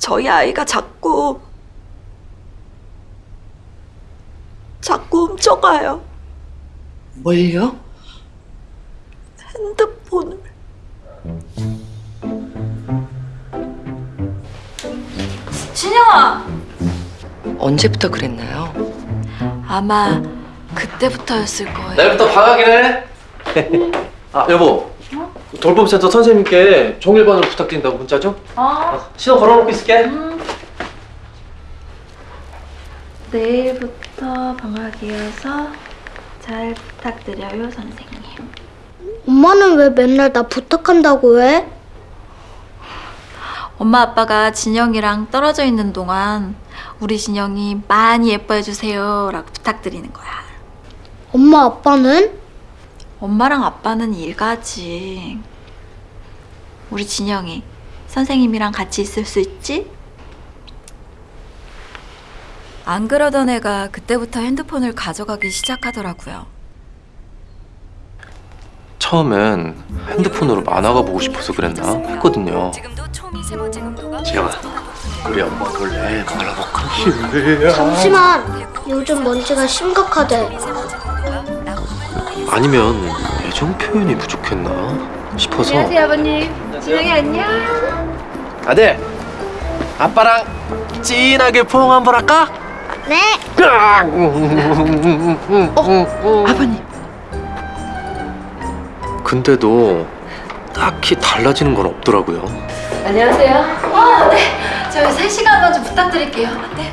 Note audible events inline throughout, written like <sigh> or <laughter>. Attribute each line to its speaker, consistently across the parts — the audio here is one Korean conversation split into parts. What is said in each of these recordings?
Speaker 1: 저희 아이가 자꾸 자꾸 훔쳐가요.
Speaker 2: 뭘요?
Speaker 1: 핸드폰을. 진영아!
Speaker 2: 언제부터 그랬나요?
Speaker 1: 아마 그때부터였을 거예요.
Speaker 3: 내일부터 방학이네. <laughs> 아 여보. 돌봄센터 선생님께 종일반으로 부탁드린다고 문자 좀. 어. 신호 걸어놓고 있을게.
Speaker 1: 내일부터 방학이어서 잘 부탁드려요, 선생님.
Speaker 4: 엄마는 왜 맨날 나 부탁한다고 해?
Speaker 1: 엄마 아빠가 진영이랑 떨어져 있는 동안 우리 진영이 많이 예뻐해 주세요 라고 부탁드리는 거야.
Speaker 4: 엄마 아빠는?
Speaker 1: 엄마랑 아빠는 일가지. 우리 진영이 선생님이랑 같이 있을 수 있지? 안 그러던 애가 그때부터 핸드폰을 가져가기 시작하더라고요.
Speaker 3: 처음엔 핸드폰으로 만화가 보고 싶어서 그랬나 했거든요. 지영아, 우리 엄마 몰래 만화 볼까?
Speaker 4: 잠시만. 요즘 먼지가 심각하대.
Speaker 3: 아니면 애정 표현이 부족했나 싶어서.
Speaker 5: 아버님. 진영이 안녕.
Speaker 3: 아들, 아빠랑 진하게 포옹 한번 할까?
Speaker 4: 네.
Speaker 2: 아버님
Speaker 3: 근데도 딱히 달라지는 건 없더라고요.
Speaker 5: 안녕하세요.
Speaker 1: 아, 네. 저희 3시간만 좀 부탁드릴게요. 네.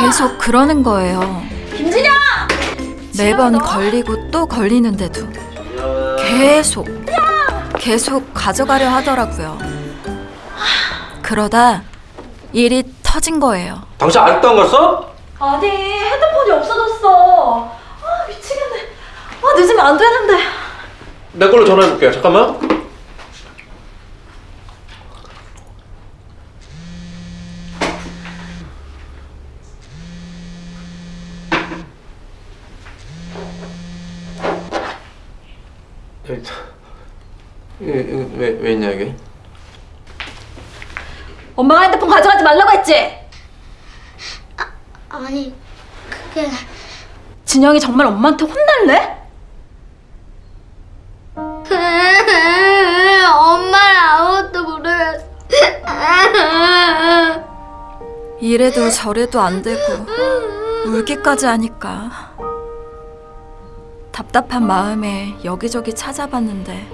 Speaker 1: 계속 그러는 거예요. 김진영! 매번 걸리고 또 걸리는데도 계속 계속 가져가려 하더라고요. 그러다 일이 터진 거예요.
Speaker 3: 당신 아직도 안 갔어?
Speaker 1: 아니 핸드폰이 없어졌어. 아 미치겠네. 아 늦으면 안 되는데.
Speaker 3: 내 걸로 전화해볼게. 잠깐만. 여기, 여기 왜, 왜 있냐 여기?
Speaker 1: 엄마가 핸드폰 가져가지 말라고 했지.
Speaker 4: 아니, 그게
Speaker 1: 진영이 정말 엄마한테 혼날래? <laughs>
Speaker 4: 아무것도.
Speaker 1: 이래도 저래도 안 되고 울기까지 하니까 답답한 마음에 여기저기 찾아봤는데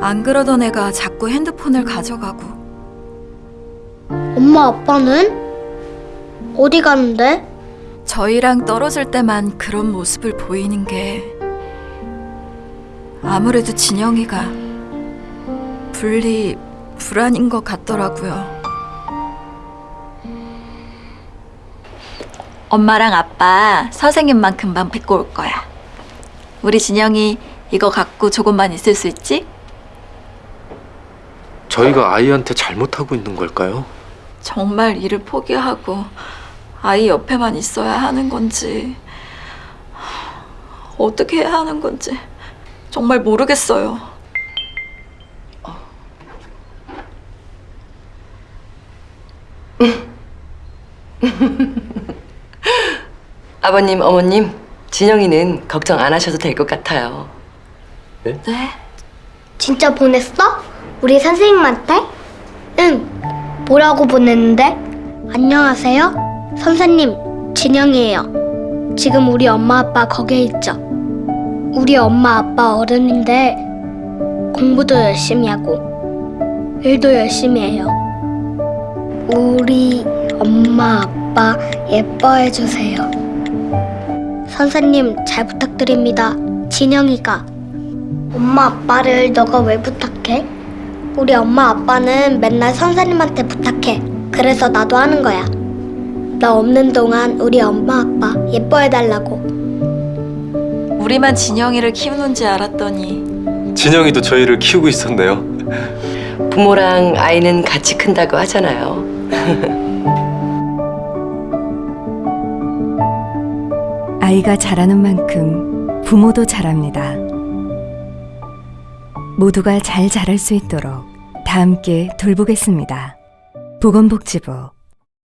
Speaker 1: 안 그러던 애가 자꾸 핸드폰을 가져가고
Speaker 4: 엄마 아빠는? 어디 가는데?
Speaker 1: 저희랑 떨어질 때만 그런 모습을 보이는 게 아무래도 진영이가 분리 불안인 것 같더라고요. 엄마랑 아빠 선생님만 금방 뵙고 올 거야. 우리 진영이 이거 갖고 조금만 있을 수 있지?
Speaker 3: 저희가 아이한테 잘못하고 있는 걸까요?
Speaker 1: 정말 일을 포기하고 아이 옆에만 있어야 하는 건지 어떻게 해야 하는 건지 정말 모르겠어요. <laughs>
Speaker 2: 아버님 어머님 진영이는 걱정 안 하셔도 될 것 같아요
Speaker 1: 네?
Speaker 4: 진짜 보냈어? 우리 선생님한테? 응. 뭐라고 보냈는데? 안녕하세요. 선생님, 진영이에요. 지금 우리 엄마 아빠 거기에 있죠. 우리 엄마 아빠 어른인데 공부도 열심히 하고 일도 열심히 해요. 우리 엄마 아빠 예뻐해 주세요. 선생님 잘 부탁드립니다. 진영이가 엄마 아빠를 너가 왜 부탁해? 우리 엄마 아빠는 맨날 선생님한테 부탁해. 그래서 나도 하는 거야. 나 없는 동안 우리 엄마 아빠 예뻐해 달라고.
Speaker 1: 우리만 진영이를 키우는 지 알았더니
Speaker 3: 진영이도 저희를 키우고 있었네요.
Speaker 2: 부모랑 아이는 같이 큰다고 하잖아요 <laughs>
Speaker 6: 아이가 자라는 만큼 부모도 자랍니다. 모두가 잘 자랄 수 있도록 다 함께 돌보겠습니다. 보건복지부